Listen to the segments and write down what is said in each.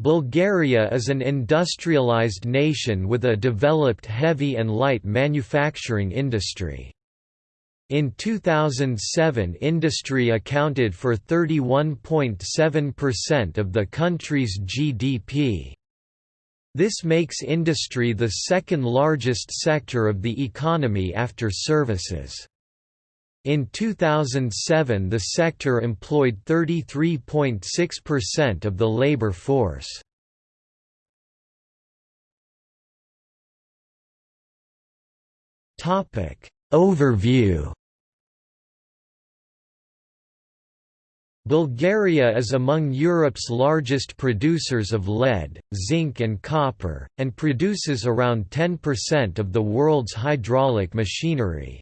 Bulgaria is an industrialized nation with a developed heavy and light manufacturing industry. In 2007 industry accounted for 31.7% of the country's GDP. This makes industry the second largest sector of the economy after services. In 2007 the sector employed 33.6% of the labor force. Overview Bulgaria is among Europe's largest producers of lead, zinc and copper, and produces around 10% of the world's hydraulic machinery.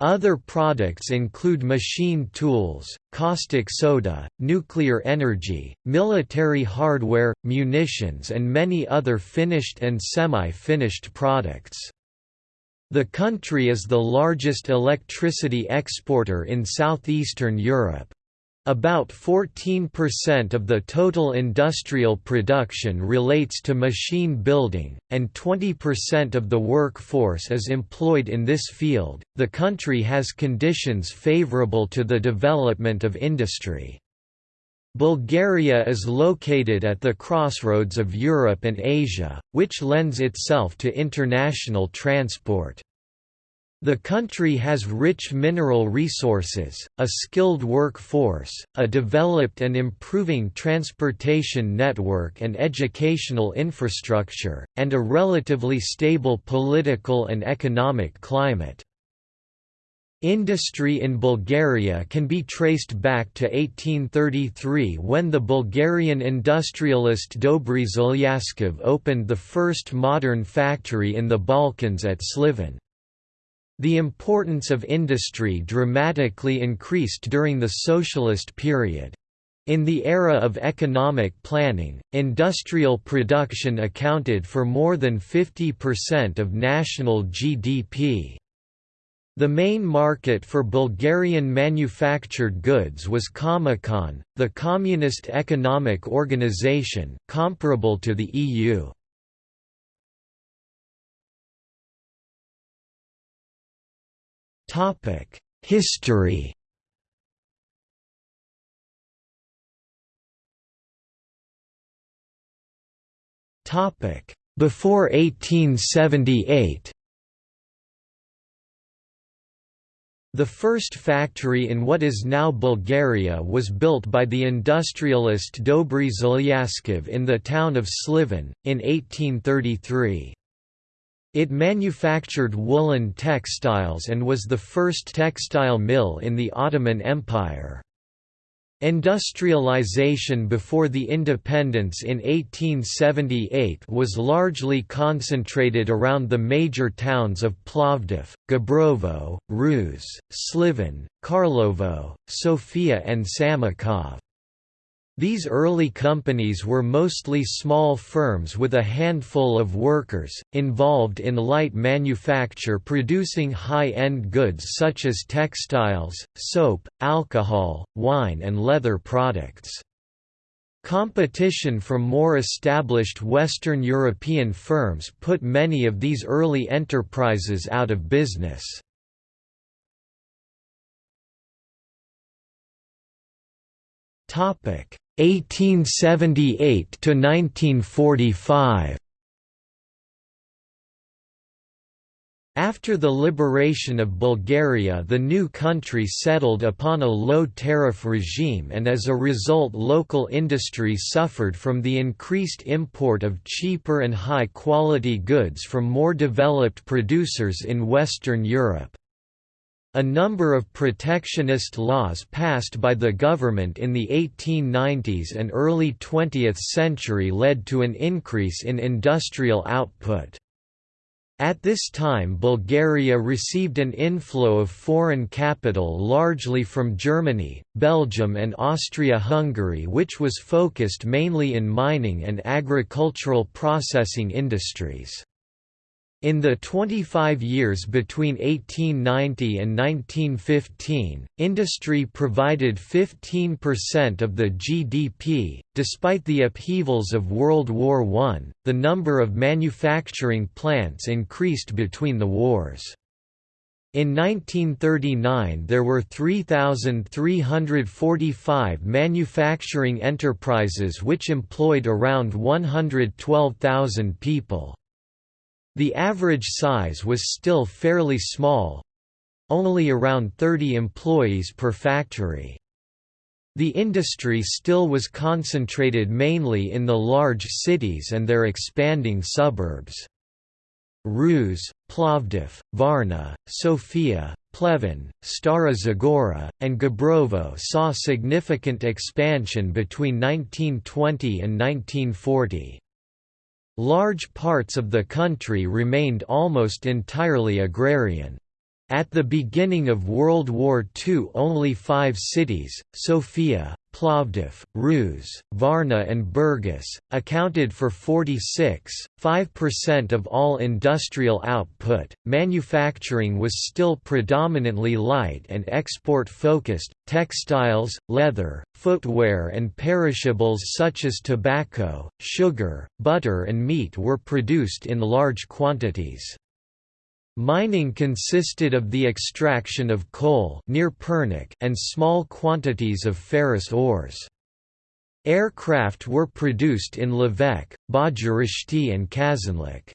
Other products include machine tools, caustic soda, nuclear energy, military hardware, munitions and many other finished and semi-finished products. The country is the largest electricity exporter in southeastern Europe. About 14% of the total industrial production relates to machine building, and 20% of the workforce is employed in this field. The country has conditions favorable to the development of industry. Bulgaria is located at the crossroads of Europe and Asia, which lends itself to international transport. The country has rich mineral resources, a skilled workforce, a developed and improving transportation network and educational infrastructure, and a relatively stable political and economic climate. Industry in Bulgaria can be traced back to 1833 when the Bulgarian industrialist Dobri Zhelyazkov opened the first modern factory in the Balkans at Sliven. The importance of industry dramatically increased during the socialist period. In the era of economic planning, industrial production accounted for more than 50% of national GDP. The main market for Bulgarian manufactured goods was Comecon, the communist economic organization, comparable to the EU. History Topic: Before 1878 The first factory in what is now Bulgaria was built by the industrialist Dobri Zhelyazkov in the town of Sliven, in 1833. It manufactured woolen textiles and was the first textile mill in the Ottoman Empire. Industrialization before the independence in 1878 was largely concentrated around the major towns of Plovdiv, Gabrovo, Ruse, Sliven, Karlovo, Sofia and Samokov. These early companies were mostly small firms with a handful of workers, involved in light manufacture producing high-end goods such as textiles, soap, alcohol, wine and leather products. Competition from more established Western European firms put many of these early enterprises out of business. Topic 1878 to 1945 After the liberation of Bulgaria the new country settled upon a low-tariff regime and as a result local industry suffered from the increased import of cheaper and high-quality goods from more developed producers in Western Europe. A number of protectionist laws passed by the government in the 1890s and early 20th century led to an increase in industrial output. At this time Bulgaria received an inflow of foreign capital largely from Germany, Belgium and Austria-Hungary which was focused mainly in mining and agricultural processing industries. In the 25 years between 1890 and 1915, industry provided 15% of the GDP. Despite the upheavals of World War I, the number of manufacturing plants increased between the wars. In 1939 there were 3,345 manufacturing enterprises which employed around 112,000 people. The average size was still fairly small—only around 30 employees per factory. The industry still was concentrated mainly in the large cities and their expanding suburbs. Ruse, Plovdiv, Varna, Sofia, Pleven, Stara Zagora, and Gabrovo saw significant expansion between 1920 and 1940. Large parts of the country remained almost entirely agrarian. At the beginning of World War II only five cities, Sofia, Plovdiv, Ruse, Varna and Burgas, accounted for 46.5% of all industrial output. Manufacturing was still predominantly light and export-focused, textiles, leather, footwear and perishables such as tobacco, sugar, butter and meat were produced in large quantities. Mining consisted of the extraction of coal near Pernik and small quantities of ferrous ores. Aircraft were produced in Lovech, Bozhurishte and Kazanlak.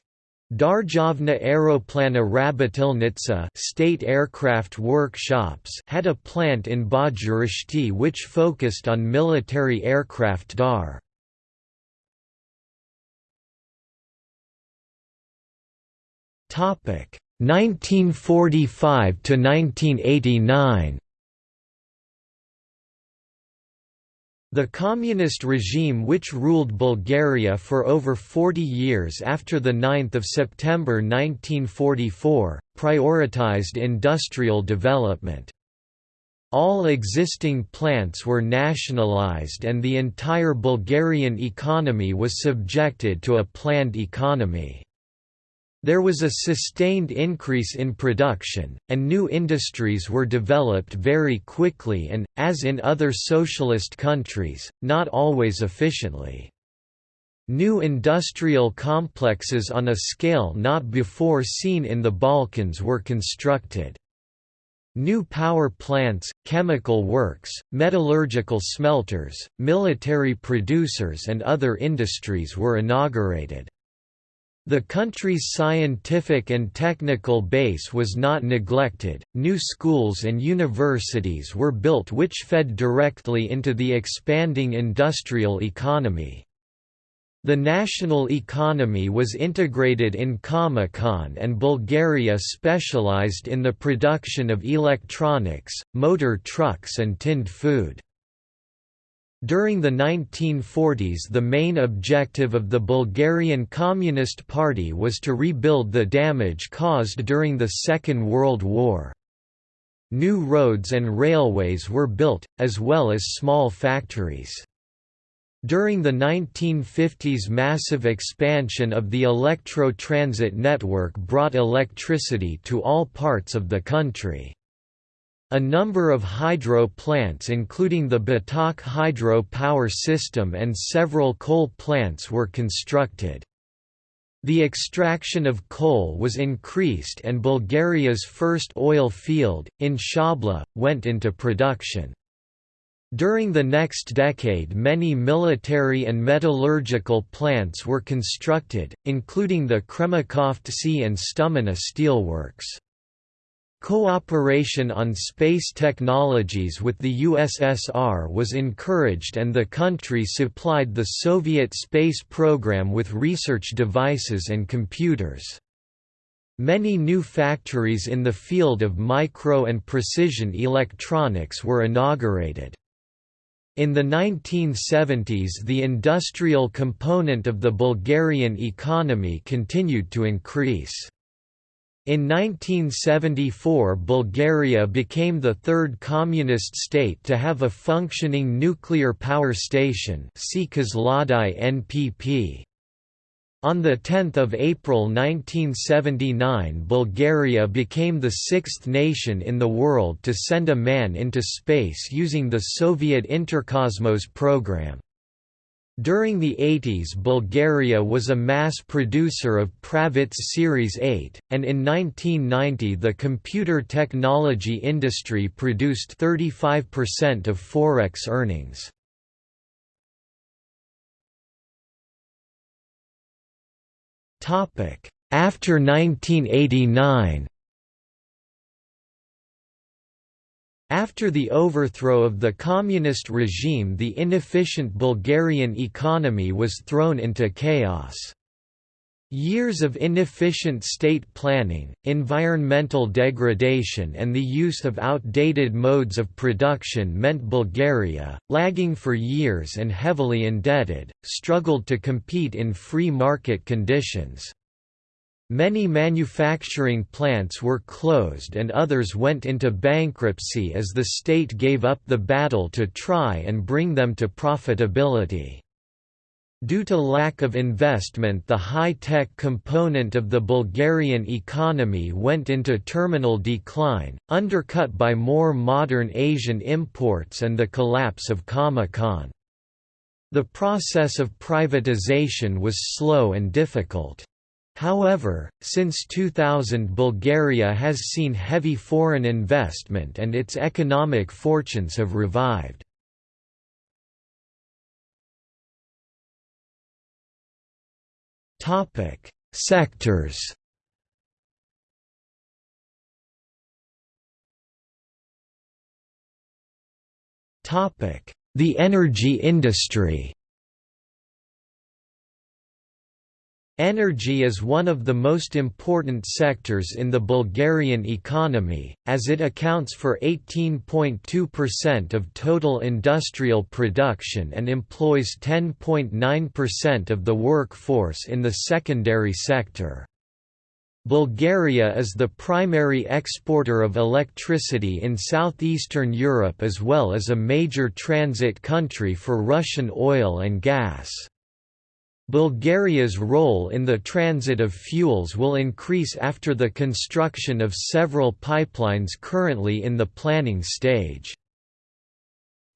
Darzhavna Aeroplanna Rabotilnitsa state aircraft workshops had a plant in Bozhurishte which focused on military aircraft DAR. Topic 1945 to 1989 The communist regime which ruled Bulgaria for over 40 years after 9 September 1944, prioritized industrial development. All existing plants were nationalized and the entire Bulgarian economy was subjected to a planned economy. There was a sustained increase in production, and new industries were developed very quickly and, as in other socialist countries, not always efficiently. New industrial complexes on a scale not before seen in the Balkans were constructed. New power plants, chemical works, metallurgical smelters, military producers and other industries were inaugurated. The country's scientific and technical base was not neglected, new schools and universities were built which fed directly into the expanding industrial economy. The national economy was integrated in Comecon and Bulgaria specialized in the production of electronics, motor trucks and tinned food. During the 1940s the main objective of the Bulgarian Communist Party was to rebuild the damage caused during the Second World War. New roads and railways were built, as well as small factories. During the 1950s massive expansion of the electro-transit network brought electricity to all parts of the country. A number of hydro plants including the Batak hydro power system and several coal plants were constructed. The extraction of coal was increased and Bulgaria's first oil field, in Shabla, went into production. During the next decade many military and metallurgical plants were constructed, including the Kremikovtsi and Stomana steelworks. Cooperation on space technologies with the USSR was encouraged and the country supplied the Soviet space program with research devices and computers. Many new factories in the field of micro and precision electronics were inaugurated. In the 1970s the industrial component of the Bulgarian economy continued to increase. In 1974 Bulgaria became the third communist state to have a functioning nuclear power station NPP. On 10 April 1979 Bulgaria became the sixth nation in the world to send a man into space using the Soviet Interkosmos program. During the 80s Bulgaria was a mass producer of Pravets Series 8, and in 1990 the computer technology industry produced 35% of Forex earnings. After 1989 After the overthrow of the communist regime the inefficient Bulgarian economy was thrown into chaos. Years of inefficient state planning, environmental degradation and the use of outdated modes of production meant Bulgaria, lagging for years and heavily indebted, struggled to compete in free market conditions. Many manufacturing plants were closed and others went into bankruptcy as the state gave up the battle to try and bring them to profitability. Due to lack of investment the high-tech component of the Bulgarian economy went into terminal decline, undercut by more modern Asian imports and the collapse of Comecon. The process of privatization was slow and difficult. However, since 2000 Bulgaria has seen heavy foreign investment and its economic fortunes have revived. Sectors The energy industry Energy is one of the most important sectors in the Bulgarian economy, as it accounts for 18.2% of total industrial production and employs 10.9% of the workforce in the secondary sector. Bulgaria is the primary exporter of electricity in southeastern Europe as well as a major transit country for Russian oil and gas. Bulgaria's role in the transit of fuels will increase after the construction of several pipelines currently in the planning stage.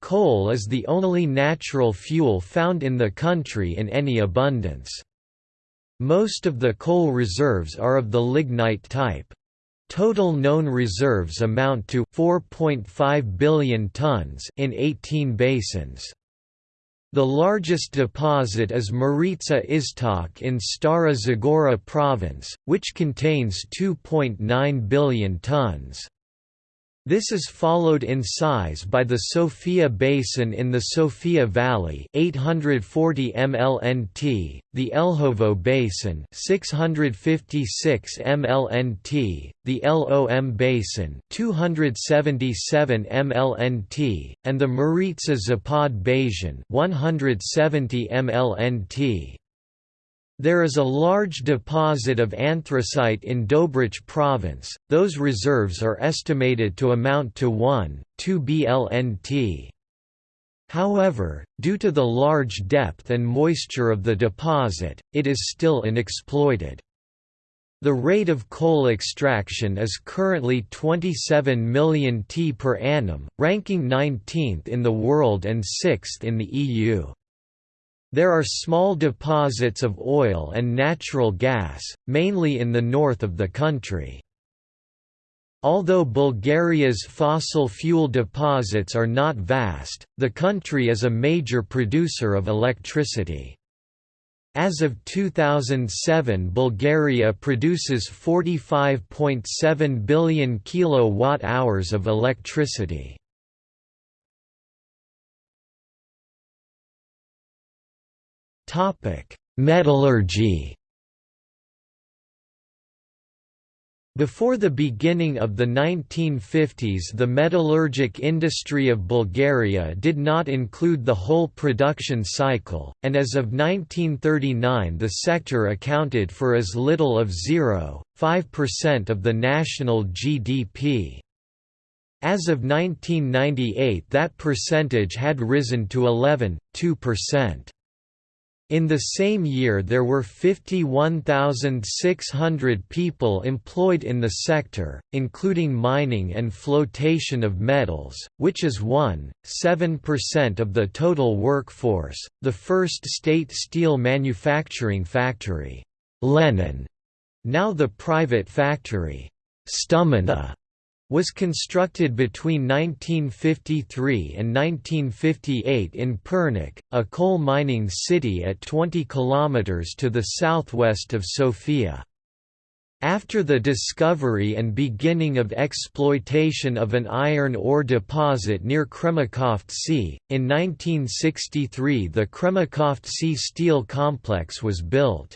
Coal is the only natural fuel found in the country in any abundance. Most of the coal reserves are of the lignite type. Total known reserves amount to 4.5 billion tons in 18 basins. The largest deposit is Maritsa Iztok in Stara Zagora province, which contains 2.9 billion tons. This is followed in size by the Sofia Basin in the Sofia Valley 840 mlnt, the Elhovo Basin 656 mlnt, the LOM Basin 277 mlnt, and the Maritsa Zapad Basin 170 mlnt. There is a large deposit of anthracite in Dobrich province, those reserves are estimated to amount to 1, 2 BLNT. However, due to the large depth and moisture of the deposit, it is still unexploited. The rate of coal extraction is currently 27 million t per annum, ranking 19th in the world and 6th in the EU. There are small deposits of oil and natural gas, mainly in the north of the country. Although Bulgaria's fossil fuel deposits are not vast, the country is a major producer of electricity. As of 2007 Bulgaria produces 45.7 billion kilowatt-hours of electricity. Metallurgy Before the beginning of the 1950s the metallurgic industry of Bulgaria did not include the whole production cycle, and as of 1939 the sector accounted for as little of 0.5% of the national GDP. As of 1998 that percentage had risen to 11.2%. In the same year there were 51,600 people employed in the sector, including mining and flotation of metals, which is 1.7% of the total workforce. The first state steel manufacturing factory, Lenin, now the private factory, Stomana, was constructed between 1953 and 1958 in Pernik, a coal mining city at 20 kilometers to the southwest of Sofia. After the discovery and beginning of exploitation of an iron ore deposit near Kremikovtsi, in 1963 the Kremikovtsi steel complex was built.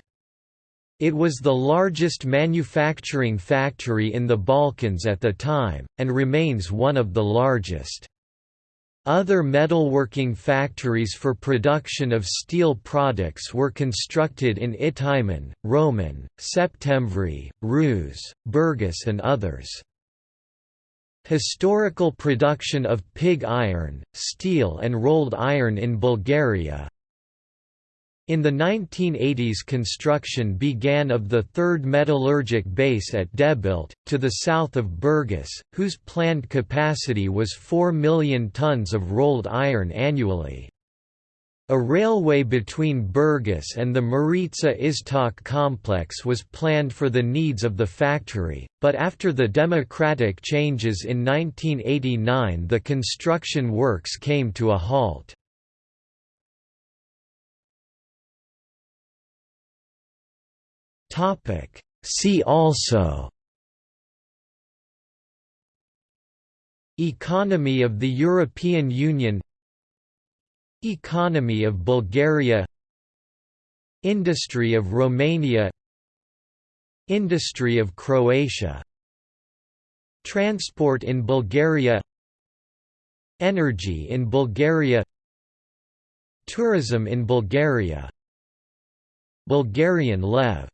It was the largest manufacturing factory in the Balkans at the time, and remains one of the largest. Other metalworking factories for production of steel products were constructed in Ihtiman, Roman, Septemvri, Ruse, Burgas and others. Historical production of pig iron, steel and rolled iron in Bulgaria, in the 1980s construction began of the third metallurgic base at Debelt, to the south of Burgas, whose planned capacity was 4 million tons of rolled iron annually. A railway between Burgas and the Maritsa Iztok complex was planned for the needs of the factory, but after the democratic changes in 1989 the construction works came to a halt. Topic. See also Economy of the European Union Economy of Bulgaria Industry of Romania Industry of Croatia Transport in Bulgaria Energy in Bulgaria Tourism in Bulgaria Bulgarian lev